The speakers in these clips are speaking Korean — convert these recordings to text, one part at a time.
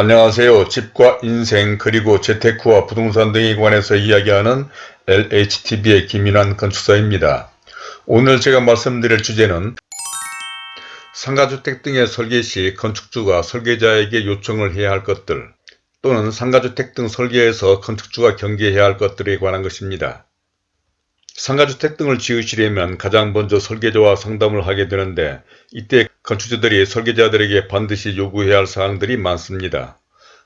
안녕하세요. 집과 인생 그리고 재테크와 부동산 등에 관해서 이야기하는 LHTV의 김인환 건축사입니다. 오늘 제가 말씀드릴 주제는 상가주택 등의 설계 시 건축주가 설계자에게 요청을 해야 할 것들 또는 상가주택 등 설계에서 건축주가 경계해야 할 것들에 관한 것입니다. 상가주택 등을 지으시려면 가장 먼저 설계자와 상담을 하게 되는데 이때 건축주들이 설계자들에게 반드시 요구해야 할 사항들이 많습니다.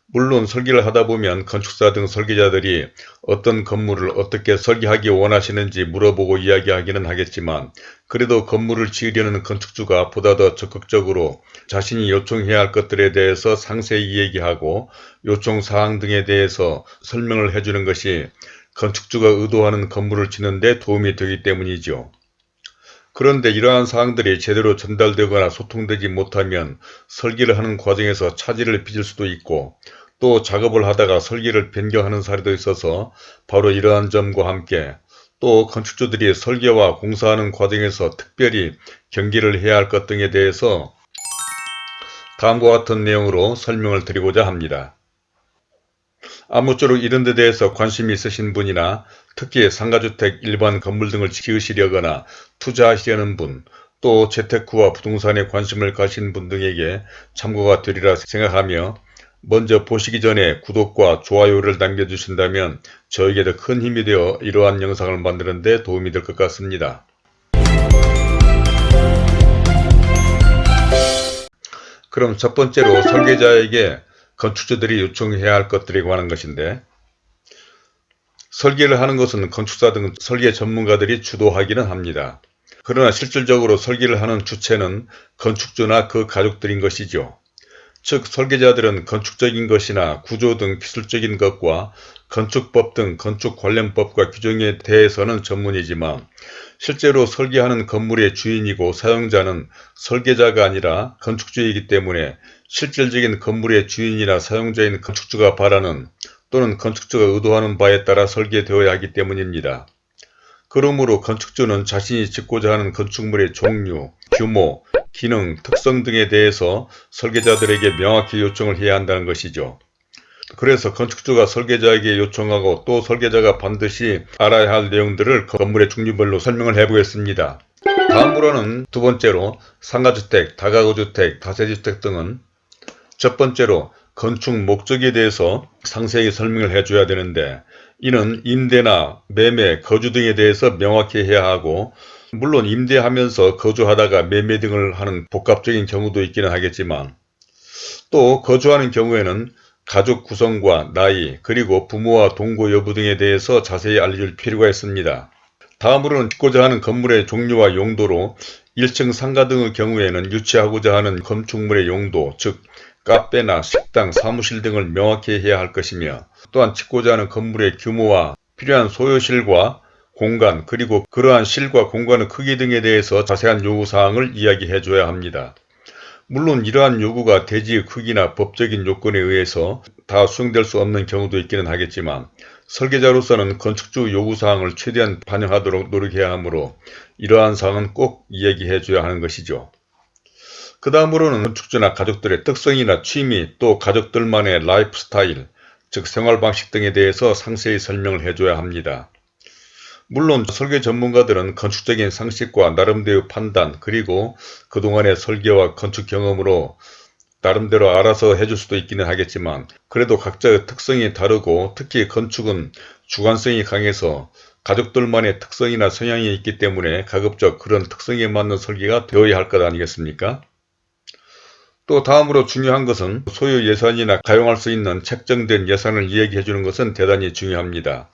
물론 설계를 하다 보면 건축사 등 설계자들이 어떤 건물을 어떻게 설계하기 원하시는지 물어보고 이야기하기는 하겠지만 그래도 건물을 지으려는 건축주가 보다 더 적극적으로 자신이 요청해야 할 것들에 대해서 상세히 얘기하고 요청사항 등에 대해서 설명을 해주는 것이 건축주가 의도하는 건물을 짓는 데 도움이 되기 때문이죠. 그런데 이러한 사항들이 제대로 전달되거나 소통되지 못하면 설계를 하는 과정에서 차질을 빚을 수도 있고 또 작업을 하다가 설계를 변경하는 사례도 있어서 바로 이러한 점과 함께 또 건축주들이 설계와 공사하는 과정에서 특별히 경계를 해야 할 것 등에 대해서 다음과 같은 내용으로 설명을 드리고자 합니다. 아무쪼록 이런 데 대해서 관심이 있으신 분이나 특히 상가주택, 일반 건물 등을 지으시려거나 투자하시려는 분, 또 재테크와 부동산에 관심을 가신 분 등에게 참고가 되리라 생각하며 먼저 보시기 전에 구독과 좋아요를 남겨주신다면 저에게 더 큰 힘이 되어 이러한 영상을 만드는 데 도움이 될 것 같습니다. 그럼 첫 번째로 설계자에게 건축주들이 요청해야 할 것들에 관한 것인데 설계를 하는 것은 건축사 등 설계 전문가들이 주도하기는 합니다. 그러나 실질적으로 설계를 하는 주체는 건축주나 그 가족들인 것이죠. 즉 설계자들은 건축적인 것이나 구조 등 기술적인 것과 건축법 등 건축 관련 법과 규정에 대해서는 전문이지만 실제로 설계하는 건물의 주인이고 사용자는 설계자가 아니라 건축주이기 때문에 실질적인 건물의 주인이나 사용자인 건축주가 바라는 또는 건축주가 의도하는 바에 따라 설계되어야 하기 때문입니다. 그러므로 건축주는 자신이 짓고자 하는 건축물의 종류, 규모, 기능, 특성 등에 대해서 설계자들에게 명확히 요청을 해야 한다는 것이죠. 그래서 건축주가 설계자에게 요청하고 또 설계자가 반드시 알아야 할 내용들을 건물의 종류별로 설명을 해보겠습니다. 다음으로는 두 번째로 상가주택, 다가구주택, 다세주택 등은 첫 번째로 건축 목적에 대해서 상세히 설명을 해줘야 되는데 이는 임대나 매매, 거주 등에 대해서 명확히 해야 하고 물론 임대하면서 거주하다가 매매 등을 하는 복합적인 경우도 있기는 하겠지만 또 거주하는 경우에는 가족 구성과 나이 그리고 부모와 동거 여부 등에 대해서 자세히 알려줄 필요가 있습니다. 다음으로는 짓고자 하는 건물의 종류와 용도로 1층 상가 등의 경우에는 유치하고자 하는 건축물의 용도 즉 카페나 식당, 사무실 등을 명확히 해야 할 것이며 또한 짓고자 하는 건물의 규모와 필요한 소요실과 공간 그리고 그러한 실과 공간의 크기 등에 대해서 자세한 요구사항을 이야기해 줘야 합니다. 물론 이러한 요구가 대지의 크기나 법적인 요건에 의해서 다 수용될 수 없는 경우도 있기는 하겠지만 설계자로서는 건축주 요구사항을 최대한 반영하도록 노력해야 하므로 이러한 사항은 꼭 이야기해 줘야 하는 것이죠. 그 다음으로는 건축주나 가족들의 특성이나 취미 또 가족들만의 라이프 스타일 즉 생활 방식 등에 대해서 상세히 설명을 해줘야 합니다. 물론 설계 전문가들은 건축적인 상식과 나름대로 판단 그리고 그동안의 설계와 건축 경험으로 나름대로 알아서 해줄 수도 있기는 하겠지만 그래도 각자의 특성이 다르고 특히 건축은 주관성이 강해서 가족들만의 특성이나 성향이 있기 때문에 가급적 그런 특성에 맞는 설계가 되어야 할 것 아니겠습니까? 또 다음으로 중요한 것은 소유 예산이나 가용할 수 있는 책정된 예산을 이야기해 주는 것은 대단히 중요합니다.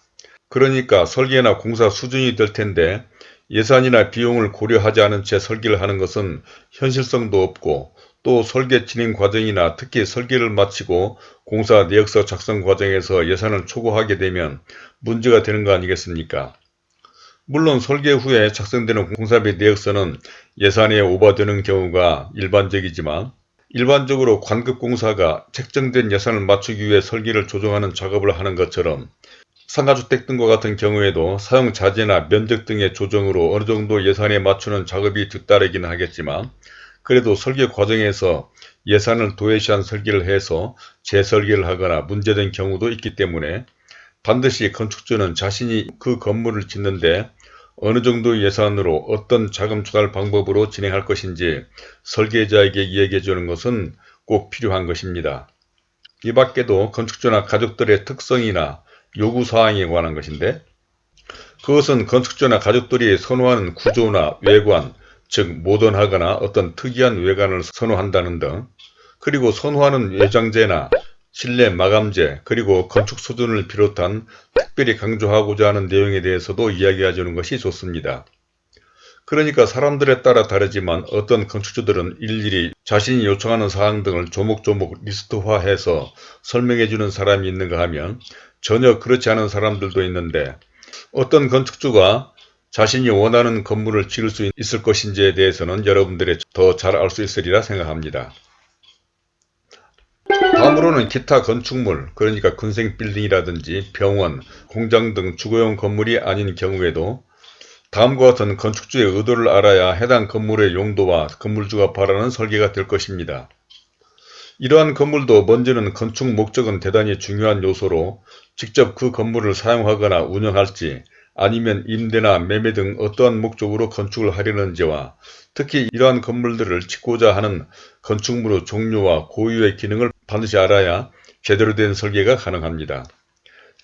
그러니까 설계나 공사 수준이 될 텐데 예산이나 비용을 고려하지 않은 채 설계를 하는 것은 현실성도 없고 또 설계 진행 과정이나 특히 설계를 마치고 공사 내역서 작성 과정에서 예산을 초과하게 되면 문제가 되는 거 아니겠습니까? 물론 설계 후에 작성되는 공사비 내역서는 예산에 오버되는 경우가 일반적이지만 일반적으로 관급공사가 책정된 예산을 맞추기 위해 설계를 조정하는 작업을 하는 것처럼 상가주택 등과 같은 경우에도 사용자재나 면적 등의 조정으로 어느 정도 예산에 맞추는 작업이 뒤따르기는 하겠지만 그래도 설계 과정에서 예산을 도외시한 설계를 해서 재설계를 하거나 문제된 경우도 있기 때문에 반드시 건축주는 자신이 그 건물을 짓는데 어느 정도 예산으로 어떤 자금 조달 방법으로 진행할 것인지 설계자에게 이야기해 주는 것은 꼭 필요한 것입니다. 이 밖에도 건축주나 가족들의 특성이나 요구사항에 관한 것인데 그것은 건축주나 가족들이 선호하는 구조나 외관, 즉 모던하거나 어떤 특이한 외관을 선호한다는 등 그리고 선호하는 외장재나 실내 마감재 그리고 건축 수준을 비롯한 특별히 강조하고자 하는 내용에 대해서도 이야기해 주는 것이 좋습니다. 그러니까 사람들에 따라 다르지만 어떤 건축주들은 일일이 자신이 요청하는 사항 등을 조목조목 리스트화해서 설명해 주는 사람이 있는가 하면 전혀 그렇지 않은 사람들도 있는데 어떤 건축주가 자신이 원하는 건물을 지을 수 있을 것인지에 대해서는 여러분들이 더 잘 알 수 있으리라 생각합니다. 다음으로는 기타 건축물 그러니까 군생 빌딩이라든지 병원, 공장 등 주거용 건물이 아닌 경우에도 다음과 같은 건축주의 의도를 알아야 해당 건물의 용도와 건물주가 바라는 설계가 될 것입니다. 이러한 건물도 먼저는 건축 목적은 대단히 중요한 요소로 직접 그 건물을 사용하거나 운영할지 아니면 임대나 매매 등 어떠한 목적으로 건축을 하려는지와 특히 이러한 건물들을 짓고자 하는 건축물의 종류와 고유의 기능을 반드시 알아야 제대로 된 설계가 가능합니다.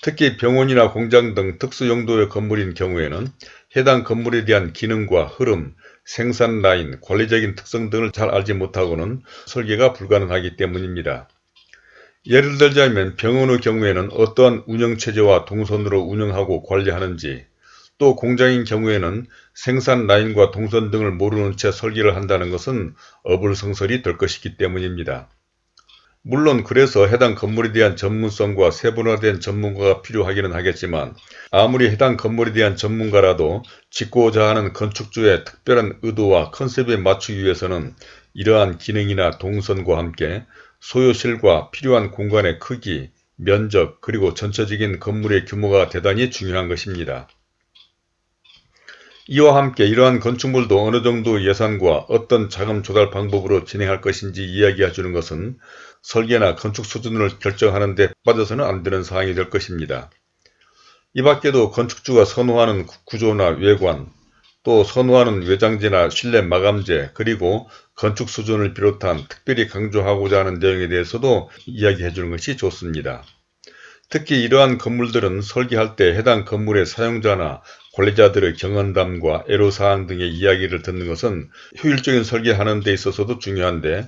특히 병원이나 공장 등 특수 용도의 건물인 경우에는 해당 건물에 대한 기능과 흐름, 생산 라인, 관리적인 특성 등을 잘 알지 못하고는 설계가 불가능하기 때문입니다. 예를 들자면 병원의 경우에는 어떠한 운영체제와 동선으로 운영하고 관리하는지 또 공장인 경우에는 생산 라인과 동선 등을 모르는 채 설계를 한다는 것은 어불성설이 될 것이기 때문입니다. 물론 그래서 해당 건물에 대한 전문성과 세분화된 전문가가 필요하기는 하겠지만 아무리 해당 건물에 대한 전문가라도 짓고자 하는 건축주의 특별한 의도와 컨셉에 맞추기 위해서는 이러한 기능이나 동선과 함께 소요실과 필요한 공간의 크기, 면적 그리고 전체적인 건물의 규모가 대단히 중요한 것입니다. 이와 함께 이러한 건축물도 어느 정도 예산과 어떤 자금 조달 방법으로 진행할 것인지 이야기해 주는 것은 설계나 건축 수준을 결정하는 데 빠져서는 안 되는 사항이 될 것입니다. 이 밖에도 건축주가 선호하는 구조나 외관, 또 선호하는 외장재나 실내 마감재 그리고 건축 수준을 비롯한 특별히 강조하고자 하는 내용에 대해서도 이야기해 주는 것이 좋습니다. 특히 이러한 건물들은 설계할 때 해당 건물의 사용자나 관리자들의 경험담과 애로사항 등의 이야기를 듣는 것은 효율적인 설계하는 데 있어서도 중요한데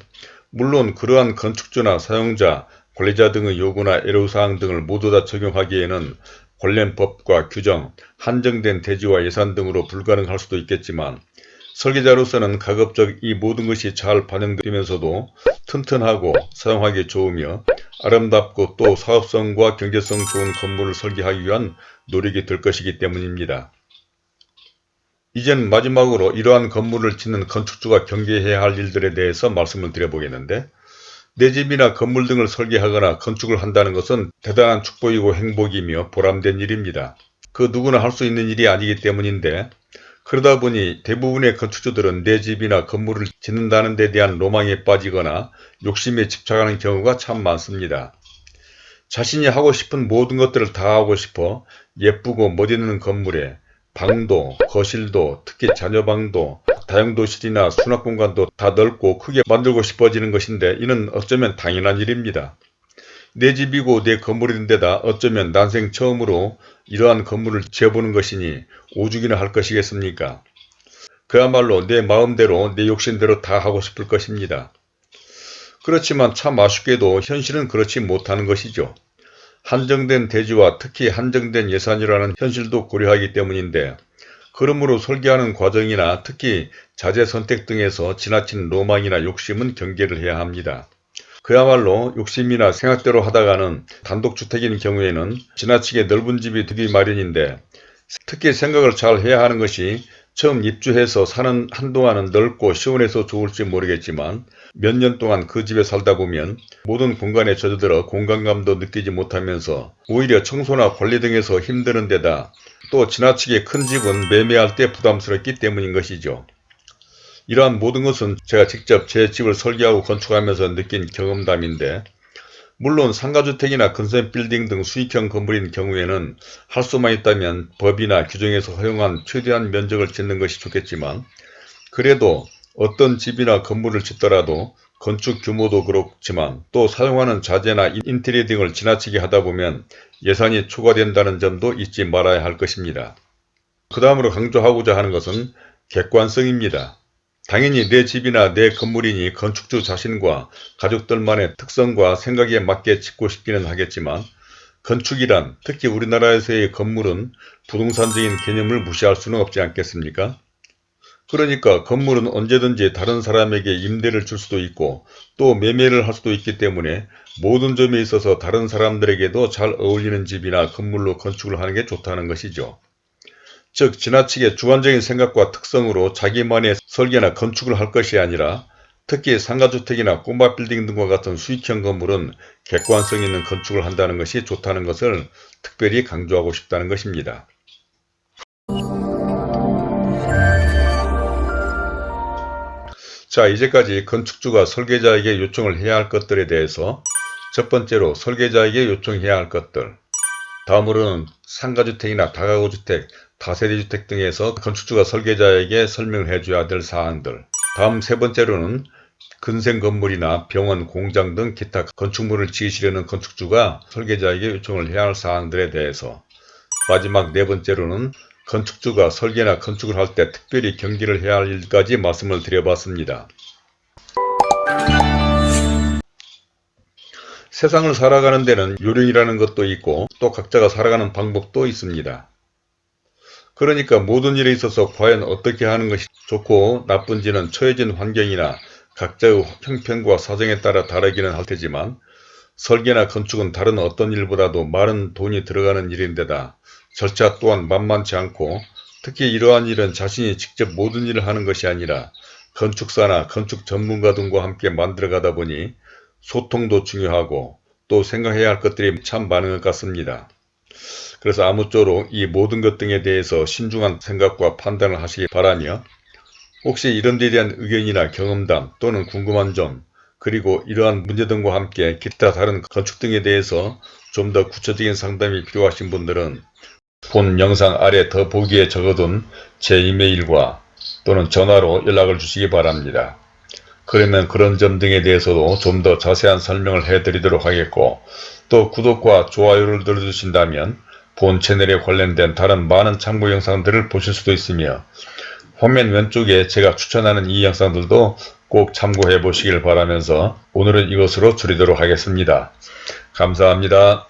물론 그러한 건축주나 사용자, 관리자 등의 요구나 애로사항 등을 모두 다 적용하기에는 관련 법과 규정, 한정된 대지와 예산 등으로 불가능할 수도 있겠지만 설계자로서는 가급적 이 모든 것이 잘 반영되면서도 튼튼하고 사용하기 좋으며 아름답고 또 사업성과 경제성 좋은 건물을 설계하기 위한 노력이 될 것이기 때문입니다. 이젠 마지막으로 이러한 건물을 짓는 건축주가 경계해야 할 일들에 대해서 말씀을 드려보겠는데 내 집이나 건물 등을 설계하거나 건축을 한다는 것은 대단한 축복이고 행복이며 보람된 일입니다. 그 누구나 할 수 있는 일이 아니기 때문인데 그러다 보니 대부분의 건축주들은 내 집이나 건물을 짓는다는 데 대한 로망에 빠지거나 욕심에 집착하는 경우가 참 많습니다. 자신이 하고 싶은 모든 것들을 다 하고 싶어 예쁘고 멋있는 건물에 방도, 거실도, 특히 자녀방도, 다용도실이나 수납공간도 다 넓고 크게 만들고 싶어지는 것인데 이는 어쩌면 당연한 일입니다. 내 집이고 내 건물인데다 어쩌면 난생 처음으로 이러한 건물을 지어보는 것이니 오죽이나 할 것이겠습니까? 그야말로 내 마음대로 내 욕심대로 다 하고 싶을 것입니다. 그렇지만 참 아쉽게도 현실은 그렇지 못하는 것이죠. 한정된 대지와 특히 한정된 예산이라는 현실도 고려하기 때문인데 그러므로 설계하는 과정이나 특히 자재 선택 등에서 지나친 로망이나 욕심은 경계를 해야 합니다. 그야말로 욕심이나 생각대로 하다가는 단독주택인 경우에는 지나치게 넓은 집이 되기 마련인데 특히 생각을 잘 해야 하는 것이 처음 입주해서 사는 한동안은 넓고 시원해서 좋을지 모르겠지만 몇 년 동안 그 집에 살다 보면 모든 공간에 젖어들어 공간감도 느끼지 못하면서 오히려 청소나 관리 등에서 힘드는 데다 또 지나치게 큰 집은 매매할 때 부담스럽기 때문인 것이죠. 이러한 모든 것은 제가 직접 제 집을 설계하고 건축하면서 느낀 경험담인데 물론 상가주택이나 근생 빌딩 등 수익형 건물인 경우에는 할 수만 있다면 법이나 규정에서 허용한 최대한 면적을 짓는 것이 좋겠지만 그래도 어떤 집이나 건물을 짓더라도 건축 규모도 그렇지만 또 사용하는 자재나 인테리어 등을 지나치게 하다 보면 예산이 초과된다는 점도 잊지 말아야 할 것입니다. 그 다음으로 강조하고자 하는 것은 객관성입니다. 당연히 내 집이나 내 건물이니 건축주 자신과 가족들만의 특성과 생각에 맞게 짓고 싶기는 하겠지만 건축이란 특히 우리나라에서의 건물은 부동산적인 개념을 무시할 수는 없지 않겠습니까? 그러니까 건물은 언제든지 다른 사람에게 임대를 줄 수도 있고 또 매매를 할 수도 있기 때문에 모든 점에 있어서 다른 사람들에게도 잘 어울리는 집이나 건물로 건축을 하는 게 좋다는 것이죠. 즉 지나치게 주관적인 생각과 특성으로 자기만의 설계나 건축을 할 것이 아니라 특히 상가주택이나 꼬마 빌딩 등과 같은 수익형 건물은 객관성 있는 건축을 한다는 것이 좋다는 것을 특별히 강조하고 싶다는 것입니다. 자 이제까지 건축주가 설계자에게 요청을 해야 할 것들에 대해서 첫 번째로 설계자에게 요청해야 할 것들 다음으로는 상가주택이나 다가구주택, 다세대주택 등에서 건축주가 설계자에게 설명을 해줘야 될 사항들 다음 세 번째로는 근생 건물이나 병원, 공장 등 기타 건축물을 지으시려는 건축주가 설계자에게 요청을 해야 할 사항들에 대해서 마지막 네 번째로는 건축주가 설계나 건축을 할 때 특별히 경계를 해야 할 일까지 말씀을 드려봤습니다. 세상을 살아가는 데는 요령이라는 것도 있고 또 각자가 살아가는 방법도 있습니다. 그러니까 모든 일에 있어서 과연 어떻게 하는 것이 좋고 나쁜지는 처해진 환경이나 각자의 형편과 사정에 따라 다르기는 할 테지만 설계나 건축은 다른 어떤 일보다도 많은 돈이 들어가는 일인데다 절차 또한 만만치 않고 특히 이러한 일은 자신이 직접 모든 일을 하는 것이 아니라 건축사나 건축 전문가 등과 함께 만들어가다 보니 소통도 중요하고 또 생각해야 할 것들이 참 많은 것 같습니다. 그래서 아무쪼록 이 모든 것 등에 대해서 신중한 생각과 판단을 하시기 바라며 혹시 이런 데 대한 의견이나 경험담 또는 궁금한 점 그리고 이러한 문제 등과 함께 기타 다른 건축 등에 대해서 좀 더 구체적인 상담이 필요하신 분들은 본 영상 아래 더 보기에 적어둔 제 이메일과 또는 전화로 연락을 주시기 바랍니다. 그러면 그런 점 등에 대해서도 좀 더 자세한 설명을 해드리도록 하겠고 또 구독과 좋아요를 눌러주신다면 본 채널에 관련된 다른 많은 참고 영상들을 보실 수도 있으며 화면 왼쪽에 제가 추천하는 이 영상들도 꼭 참고해 보시길 바라면서 오늘은 이것으로 줄이도록 하겠습니다. 감사합니다.